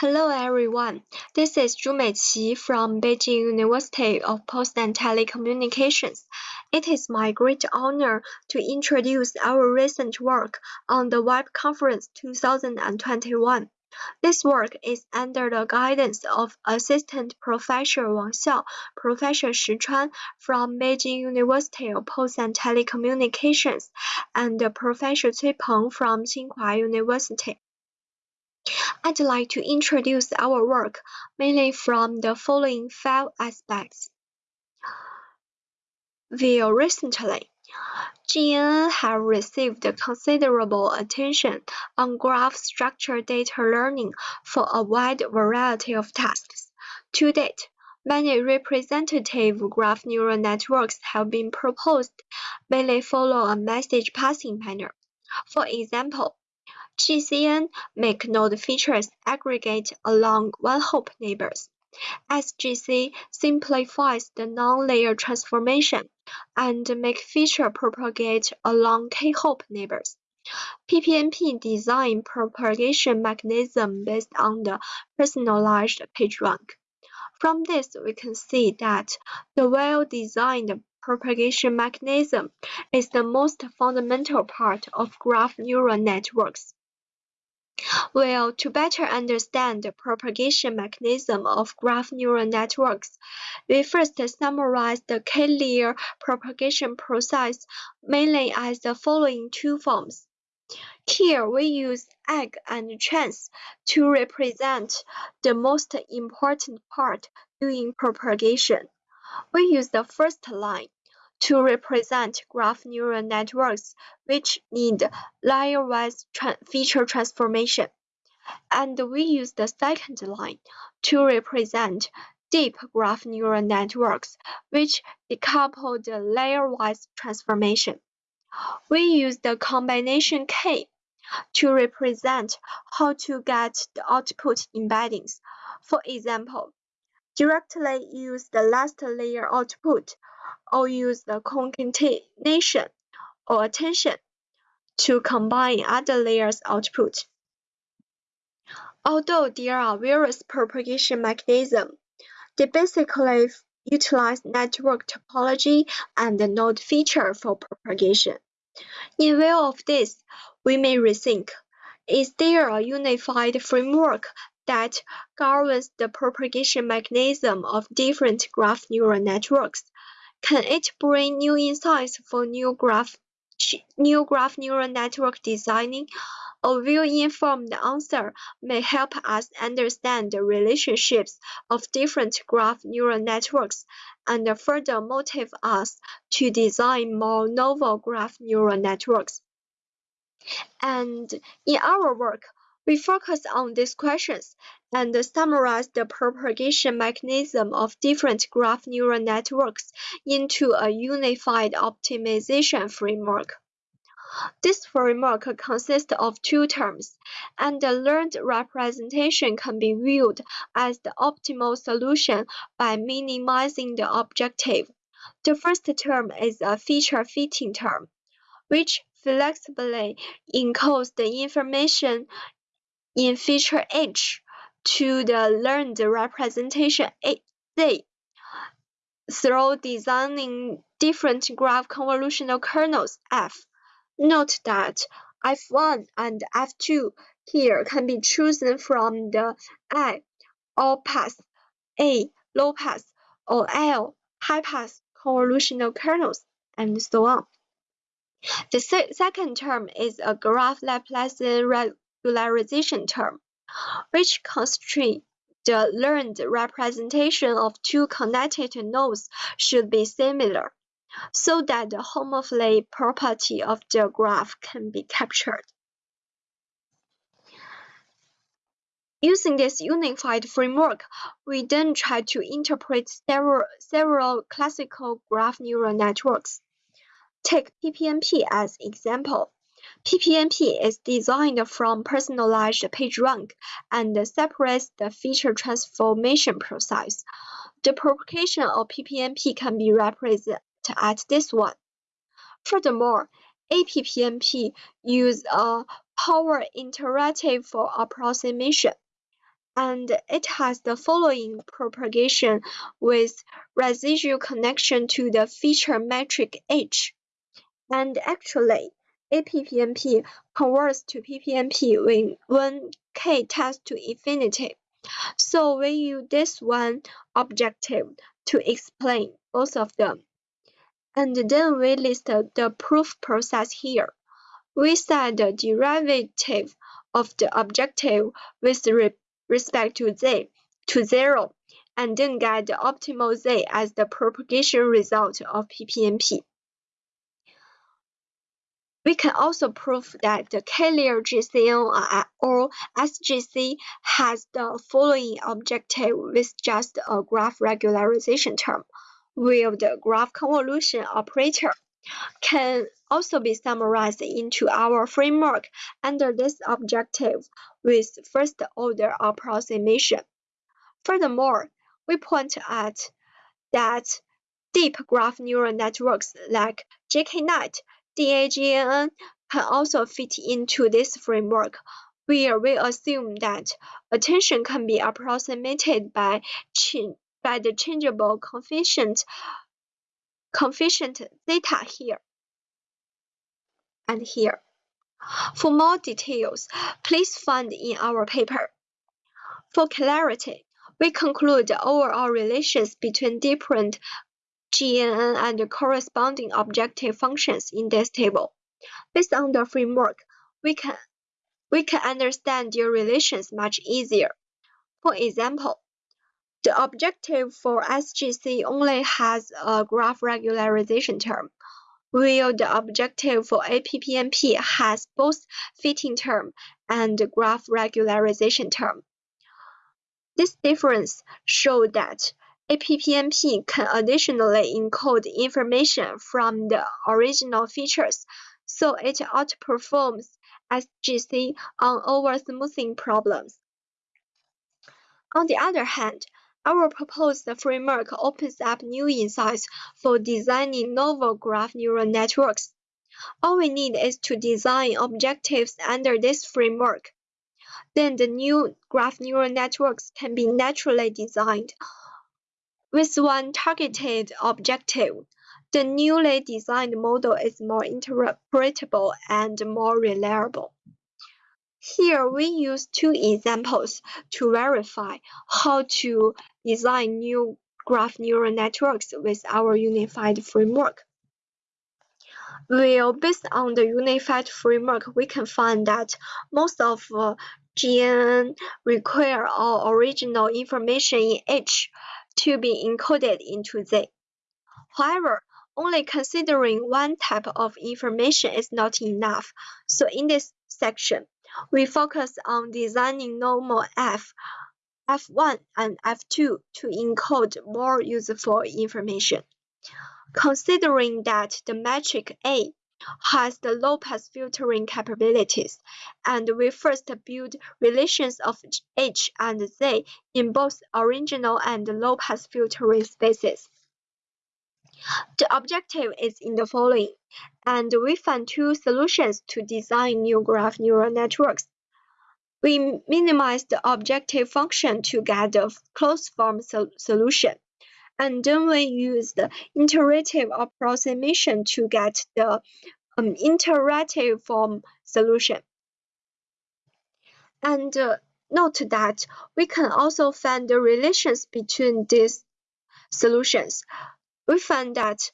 Hello everyone, this is Zhu Meiqi from Beijing University of Post and Telecommunications. It is my great honor to introduce our recent work on the Web Conference 2021. This work is under the guidance of Assistant Professor Wang Xiao, Professor Shi Chuan from Beijing University of Post and Telecommunications, and Professor Cui Peng from Tsinghua University. I'd like to introduce our work mainly from the following five aspects. Very recently, GNN have received considerable attention on graph structure data learning for a wide variety of tasks. To date, many representative graph neural networks have been proposed, mainly follow a message passing pattern. For example, GCN make node features aggregate along one-hop neighbors. SGC simplifies the non-layer transformation and make feature propagate along k-hop neighbors. PPNP design propagation mechanism based on the personalized PageRank. From this, we can see that the well-designed propagation mechanism is the most fundamental part of graph neural networks. Well, to better understand the propagation mechanism of graph neural networks, we first summarize the k-layer propagation process mainly as the following two forms. Here we use egg and chance to represent the most important part during propagation. We use the first line to represent graph neural networks which need layer-wise tra feature transformation. And we use the second line to represent deep graph neural networks which decouple the layer-wise transformation. We use the combination K to represent how to get the output embeddings. For example, directly use the last layer output or use the concatenation or attention to combine other layers output. Although there are various propagation mechanisms, they basically utilize network topology and the node feature for propagation. In view of this, we may rethink, is there a unified framework that governs the propagation mechanism of different graph neural networks? Can it bring new insights for new graph new graph neural network designing? A well-informed answer may help us understand the relationships of different graph neural networks and further motivate us to design more novel graph neural networks. And in our work, we focus on these questions and summarize the propagation mechanism of different graph neural networks into a unified optimization framework. This framework consists of two terms, and the learned representation can be viewed as the optimal solution by minimizing the objective. The first term is a feature fitting term, which flexibly encodes the information in feature H to the learned representation Z through designing different graph convolutional kernels F. Note that F1 and F2 here can be chosen from the I all pass, A low pass, or L high pass convolutional kernels, and so on. The se second term is a graph Laplacian regularization term, which constrains the learned representation of two connected nodes should be similar, so that the homomorphic property of the graph can be captured. Using this unified framework, we then try to interpret several, several classical graph neural networks. Take PPNP as example. PPNP is designed from personalized PageRank and separates the feature transformation process. The propagation of PPNP can be represented as this one. Furthermore, APPNP uses a power iterative for approximation. and it has the following propagation with residual connection to the feature metric h. And actually, APPNP converts to PPNP when, when k tends to infinity. So we use this one objective to explain both of them. And then we list the proof process here. We set the derivative of the objective with respect to z to 0 and then get the optimal z as the propagation result of PPNP. We can also prove that the K-layer GCN or SGC has the following objective with just a graph regularization term, while the graph convolution operator can also be summarized into our framework under this objective with first-order approximation. Furthermore, we point out that deep graph neural networks like JKNet, DAGNN can also fit into this framework, where we assume that attention can be approximated by, by the changeable coefficient, coefficient zeta here and here. For more details, please find in our paper. For clarity, we conclude the overall relations between different GNN and the corresponding objective functions in this table. Based on the framework, we can, we can understand their relations much easier. For example, the objective for SGC only has a graph regularization term, while the objective for APPNP has both fitting term and graph regularization term. This difference shows that APPNP can additionally encode information from the original features, so it outperforms SGC on over-smoothing problems. On the other hand, our proposed framework opens up new insights for designing novel graph neural networks. All we need is to design objectives under this framework. Then the new graph neural networks can be naturally designed. With one targeted objective, the newly designed model is more interpretable and more reliable. Here we use two examples to verify how to design new graph neural networks with our unified framework. Well, based on the unified framework, we can find that most of uh, GNN require all original information in H to be encoded into Z. However, only considering one type of information is not enough. So in this section, we focus on designing normal F, F1 and F2 to encode more useful information. Considering that the metric A has the low-pass filtering capabilities, and we first build relations of H and Z in both original and low-pass filtering spaces. The objective is in the following, and we find two solutions to design new graph neural networks. We minimize the objective function to get a closed form so solution, and then we use the iterative approximation to get the um, iterative form solution. And uh, note that we can also find the relations between these solutions we found that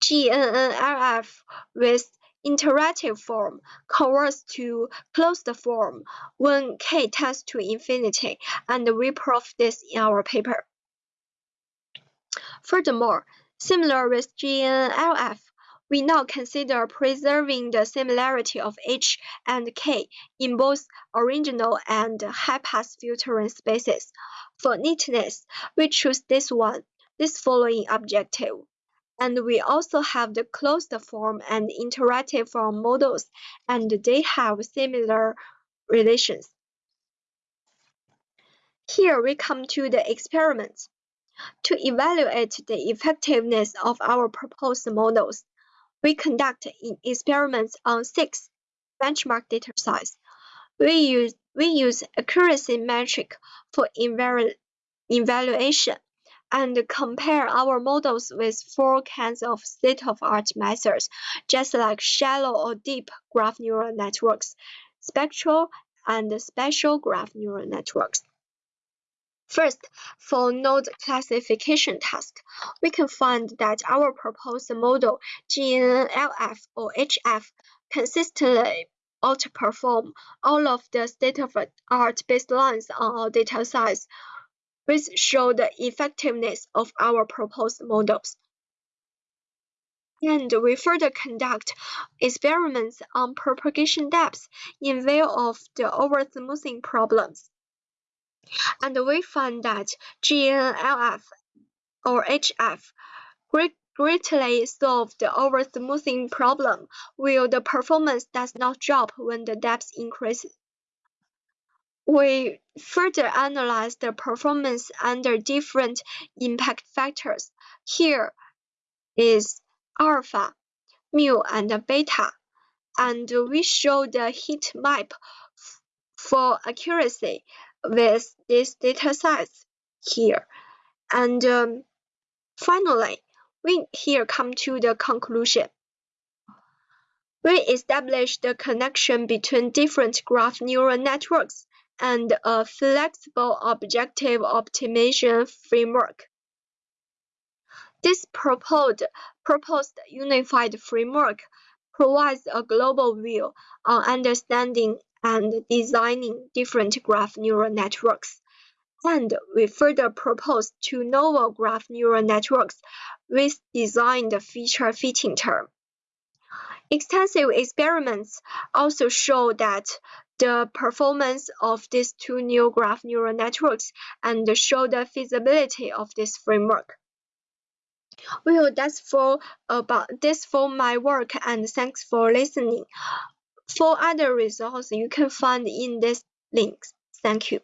GNNLF with iterative form converts to closed form when k tends to infinity, and we prove this in our paper. Furthermore, similar with GNLF, we now consider preserving the similarity of H and K in both original and high-pass filtering spaces. For neatness, we choose this one this following objective. And we also have the closed form and iterative form models, and they have similar relations. Here we come to the experiments. To evaluate the effectiveness of our proposed models, we conduct experiments on six benchmark data sets. We use we use accuracy metric for evaluation and compare our models with four kinds of state-of-art methods, just like shallow or deep graph neural networks, spectral and spatial graph neural networks. First, for node classification task, we can find that our proposed model GNLF or HF consistently outperform all of the state-of-the-art baselines on our data size, which show the effectiveness of our proposed models. And we further conduct experiments on propagation depth in view of the over-smoothing problems and we find that GNLF or HF greatly solve the over-smoothing problem, while the performance does not drop when the depth increases. We further analyze the performance under different impact factors. Here is alpha, mu, and beta, and we show the heat map for accuracy with this data sets here. And um, finally, we here come to the conclusion. We establish the connection between different graph neural networks and a flexible objective optimization framework. This proposed, proposed unified framework provides a global view on understanding and designing different graph neural networks. And we further propose two novel graph neural networks with designed feature fitting term. Extensive experiments also show that the performance of these two new graph neural networks and show the feasibility of this framework. Well, that's for about this for my work and thanks for listening. For other results you can find in this links. Thank you.